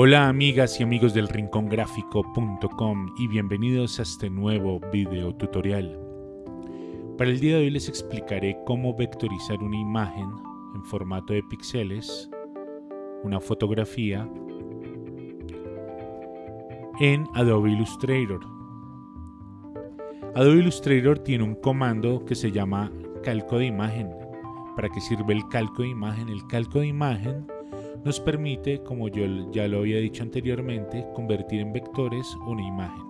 Hola amigas y amigos del rincongráfico.com y bienvenidos a este nuevo video tutorial. Para el día de hoy les explicaré cómo vectorizar una imagen en formato de píxeles, una fotografía, en Adobe Illustrator. Adobe Illustrator tiene un comando que se llama calco de imagen. ¿Para qué sirve el calco de imagen? El calco de imagen nos permite, como yo ya lo había dicho anteriormente, convertir en vectores una imagen.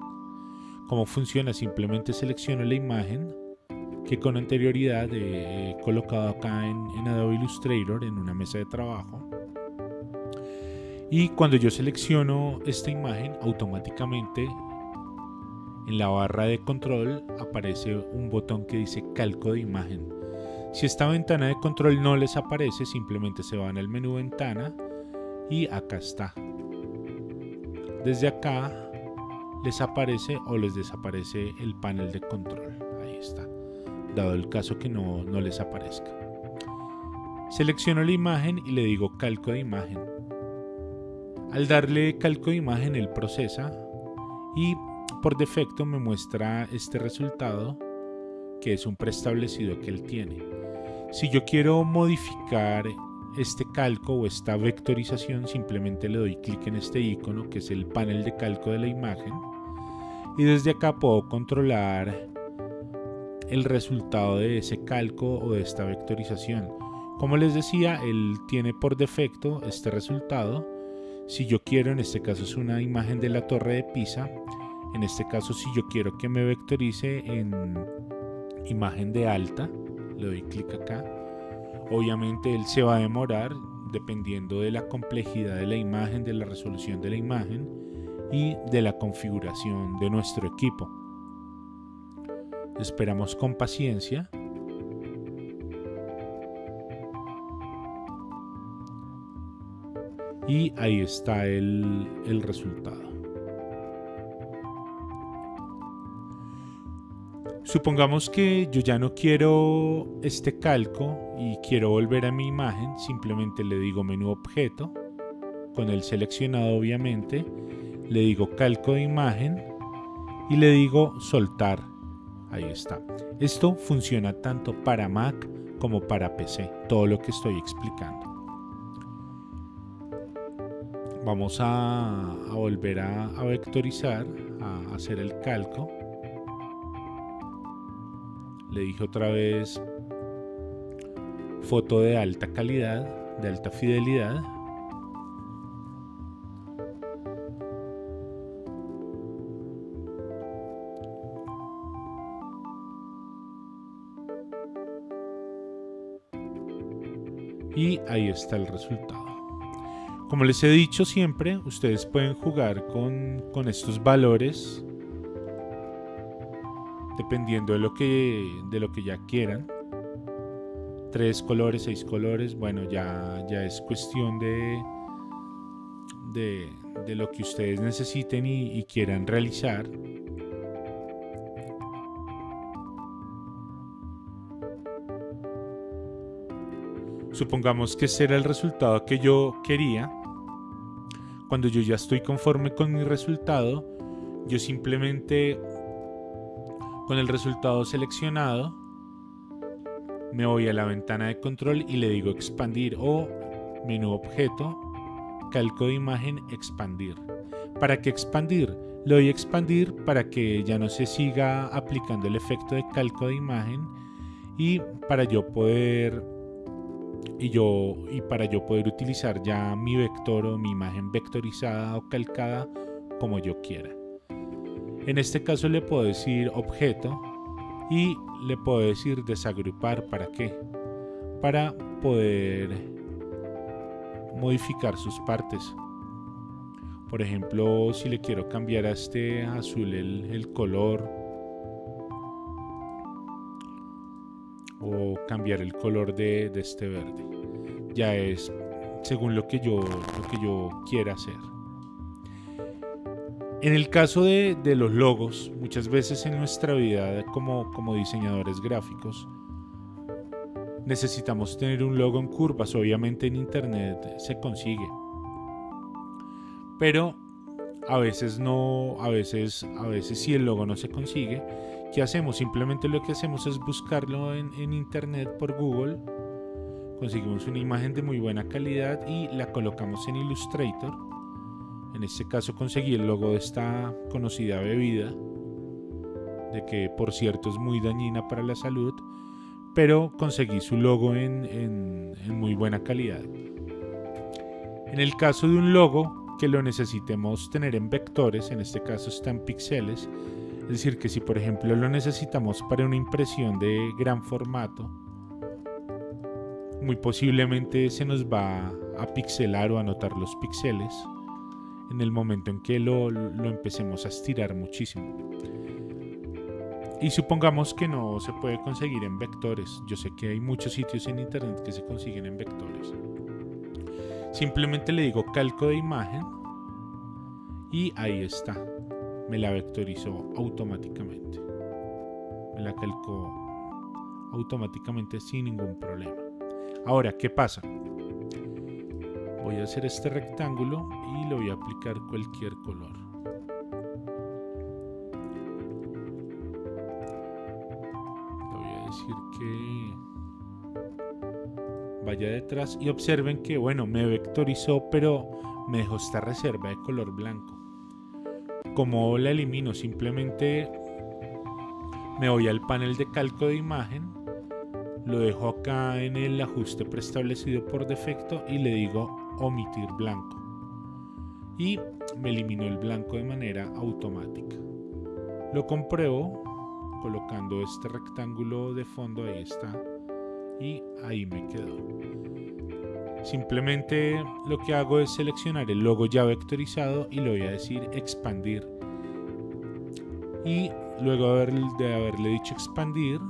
¿Cómo funciona? Simplemente selecciono la imagen que con anterioridad he colocado acá en, Adobe Illustrator en una mesa de trabajo. Y cuando yo selecciono esta imagen, automáticamente en la barra de control aparece un botón que dice calco de imagen si esta ventana de control no les aparece, simplemente se van al menú ventana y acá está. Desde acá les aparece o les desaparece el panel de control. Ahí está. Dado el caso que no, no les aparezca. Selecciono la imagen y le digo calco de imagen. Al darle calco de imagen, él procesa y por defecto me muestra este resultado que es un preestablecido que él tiene. Si yo quiero modificar este calco o esta vectorización, simplemente le doy clic en este icono que es el panel de calco de la imagen y desde acá puedo controlar el resultado de ese calco o de esta vectorización. Como les decía, él tiene por defecto este resultado. Si yo quiero, en este caso es una imagen de la torre de Pisa, en este caso si yo quiero que me vectorice en imagen de alta, le doy clic acá. Obviamente él se va a demorar dependiendo de la complejidad de la imagen, de la resolución de la imagen y de la configuración de nuestro equipo. Esperamos con paciencia. Y ahí está el, el resultado. Supongamos que yo ya no quiero este calco y quiero volver a mi imagen, simplemente le digo menú objeto, con el seleccionado obviamente, le digo calco de imagen y le digo soltar. Ahí está. Esto funciona tanto para Mac como para PC, todo lo que estoy explicando. Vamos a, volver a, a vectorizar, a hacer el calco le dije otra vez foto de alta calidad, de alta fidelidad. Y ahí está el resultado. Como les he dicho siempre, ustedes pueden jugar con, con estos valores dependiendo de lo que, de lo que ya quieran. Tres colores, seis colores, bueno, ya, ya es cuestión de, de, lo que ustedes necesiten y, y quieran realizar. Supongamos que ese era el resultado que yo quería. Cuando yo ya estoy conforme con mi resultado, yo simplemente con el resultado seleccionado, me voy a la ventana de control y le digo expandir o menú objeto, calco de imagen, expandir. ¿Para qué expandir? Le doy expandir para que ya no se siga aplicando el efecto de calco de imagen y para yo poder y yo y para yo poder utilizar ya mi vector o mi imagen vectorizada o calcada como yo quiera. En este caso le puedo decir objeto y le puedo decir desagrupar. ¿Para qué? Para poder modificar sus partes. Por ejemplo, si le quiero cambiar a este azul el, color o cambiar el color de, de, este verde. Ya es según lo que yo, lo que yo quiera hacer. En el caso de, los logos, muchas veces en nuestra vida como, diseñadores gráficos, necesitamos tener un logo en curvas. Obviamente en internet se consigue. pero a veces no, a veces, a veces si el logo no se consigue, ¿qué hacemos? Simplemente lo que hacemos es buscarlo en internet por Google, conseguimos una imagen de muy buena calidad y la colocamos en Illustrator. En este caso conseguí el logo de esta conocida bebida, de que por cierto es muy dañina para la salud, pero conseguí su logo en, en muy buena calidad. En el caso de un logo que lo necesitemos tener en vectores, en este caso está en píxeles, es decir, que si por ejemplo lo necesitamos para una impresión de gran formato, muy posiblemente se nos va a pixelar o a notar los píxeles en el momento en que lo, lo empecemos a estirar muchísimo. Y supongamos que no se puede conseguir en vectores. Yo sé que hay muchos sitios en internet que se consiguen en vectores. Simplemente le digo calco de imagen y ahí está. Me la vectorizó automáticamente. Me la calcó automáticamente sin ningún problema. Ahora, ¿qué pasa? Voy a hacer este rectángulo y le voy a aplicar cualquier color. Le voy a decir que vaya detrás y observen que, bueno, me vectorizó, pero me dejó esta reserva de color blanco. Como la elimino? Simplemente me voy al panel de calco de imagen lo dejo acá en el ajuste preestablecido por defecto y le digo omitir blanco y me eliminó el blanco de manera automática lo compruebo colocando este rectángulo de fondo ahí está y ahí me quedó simplemente lo que hago es seleccionar el logo ya vectorizado y le voy a decir expandir y luego de haberle dicho expandir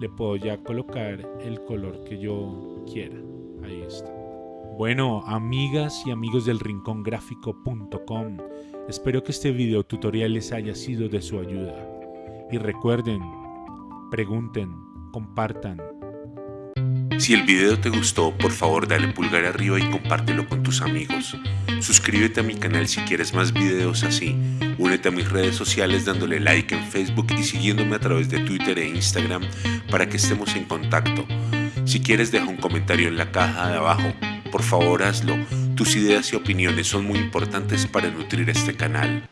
le puedo ya colocar el color que yo quiera. Ahí está. Bueno, amigas y amigos del rincongráfico.com, espero que este video tutorial les haya sido de su ayuda. Y recuerden, pregunten, compartan. Si el video te gustó, por favor dale pulgar arriba y compártelo con tus amigos. Suscríbete a mi canal si quieres más videos así. Únete a mis redes sociales dándole like en Facebook y siguiéndome a través de Twitter e Instagram para que estemos en contacto. Si quieres deja un comentario en la caja de abajo. Por favor hazlo. Tus ideas y opiniones son muy importantes para nutrir este canal.